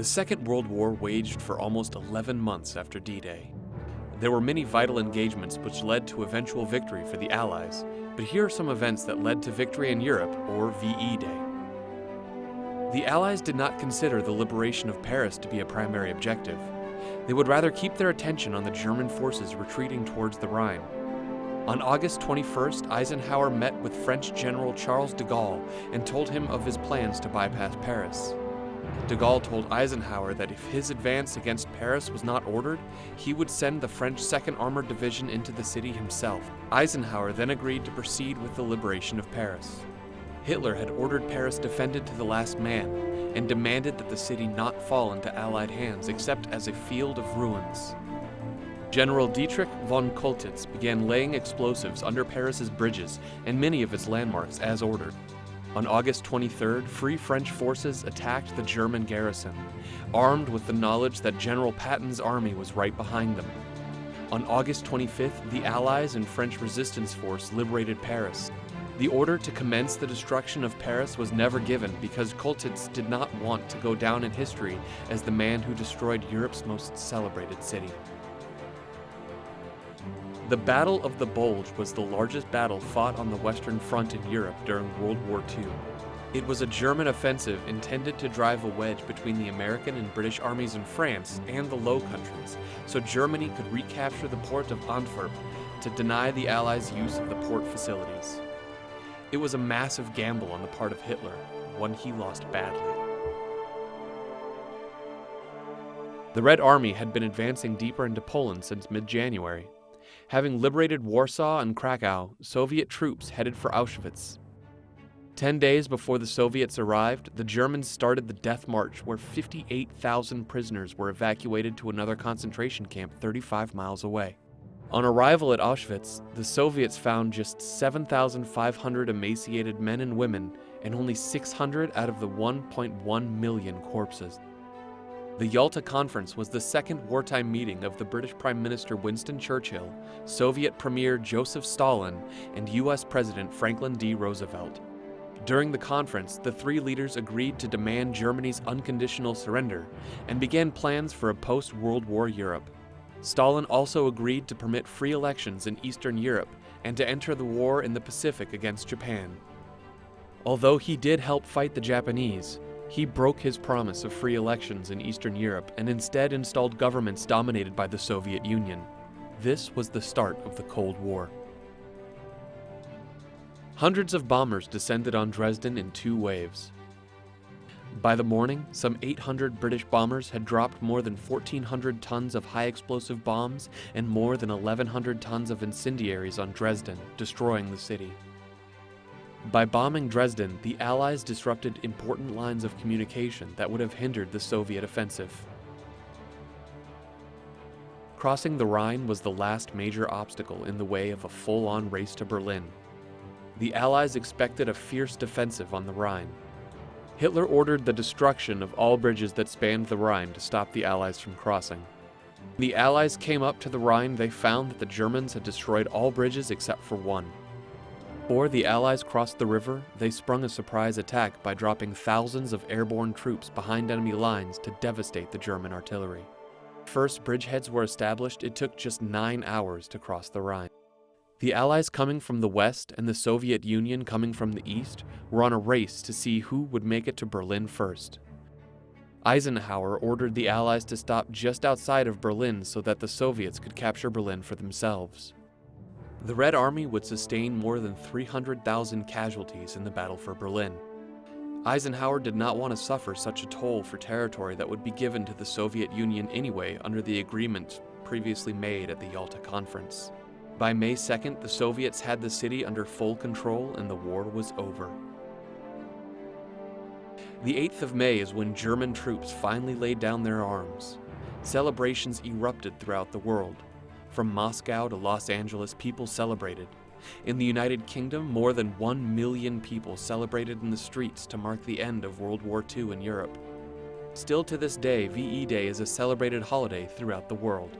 The Second World War waged for almost 11 months after D-Day. There were many vital engagements which led to eventual victory for the Allies, but here are some events that led to victory in Europe, or VE Day. The Allies did not consider the liberation of Paris to be a primary objective. They would rather keep their attention on the German forces retreating towards the Rhine. On August 21st, Eisenhower met with French General Charles de Gaulle and told him of his plans to bypass Paris. De Gaulle told Eisenhower that if his advance against Paris was not ordered, he would send the French 2nd Armored Division into the city himself. Eisenhower then agreed to proceed with the liberation of Paris. Hitler had ordered Paris defended to the last man and demanded that the city not fall into Allied hands except as a field of ruins. General Dietrich von Choltitz began laying explosives under Paris's bridges and many of its landmarks as ordered. On August 23rd, Free French forces attacked the German garrison, armed with the knowledge that General Patton's army was right behind them. On August 25th, the Allies and French resistance force liberated Paris, the order to commence the destruction of Paris was never given because Choltitz did not want to go down in history as the man who destroyed Europe's most celebrated city. The Battle of the Bulge was the largest battle fought on the Western Front in Europe during World War II. It was a German offensive intended to drive a wedge between the American and British armies in France and the Low Countries, so Germany could recapture the port of Antwerp to deny the Allies use of the port facilities. It was a massive gamble on the part of Hitler, one he lost badly. The Red Army had been advancing deeper into Poland since mid-January. Having liberated Warsaw and Krakow, Soviet troops headed for Auschwitz. Ten days before the Soviets arrived, the Germans started the Death March where 58,000 prisoners were evacuated to another concentration camp 35 miles away. On arrival at Auschwitz, the Soviets found just 7,500 emaciated men and women and only 600 out of the 1.1 million corpses. The Yalta Conference was the second wartime meeting of the British Prime Minister Winston Churchill, Soviet Premier Joseph Stalin, and US President Franklin D. Roosevelt. During the conference, the three leaders agreed to demand Germany's unconditional surrender and began plans for a post-World War Europe. Stalin also agreed to permit free elections in Eastern Europe and to enter the war in the Pacific against Japan. Although he did help fight the Japanese, he broke his promise of free elections in Eastern Europe and instead installed governments dominated by the Soviet Union. This was the start of the Cold War. Hundreds of bombers descended on Dresden in two waves. By the morning, some 800 British bombers had dropped more than 1,400 tons of high explosive bombs and more than 1,100 tons of incendiaries on Dresden, destroying the city. By bombing Dresden, the Allies disrupted important lines of communication that would have hindered the Soviet offensive. Crossing the Rhine was the last major obstacle in the way of a full-on race to Berlin. The Allies expected a fierce defensive on the Rhine, Hitler ordered the destruction of all bridges that spanned the Rhine to stop the Allies from crossing. When the Allies came up to the Rhine, they found that the Germans had destroyed all bridges except for one. Before the Allies crossed the river, they sprung a surprise attack by dropping thousands of airborne troops behind enemy lines to devastate the German artillery. First bridgeheads were established, it took just nine hours to cross the Rhine. The Allies coming from the west and the Soviet Union coming from the east were on a race to see who would make it to Berlin first. Eisenhower ordered the Allies to stop just outside of Berlin so that the Soviets could capture Berlin for themselves. The Red Army would sustain more than 300,000 casualties in the battle for Berlin. Eisenhower did not want to suffer such a toll for territory that would be given to the Soviet Union anyway under the agreement previously made at the Yalta Conference. By May 2nd, the Soviets had the city under full control and the war was over. The 8th of May is when German troops finally laid down their arms. Celebrations erupted throughout the world. From Moscow to Los Angeles, people celebrated. In the United Kingdom, more than 1 million people celebrated in the streets to mark the end of World War II in Europe. Still to this day, VE Day is a celebrated holiday throughout the world.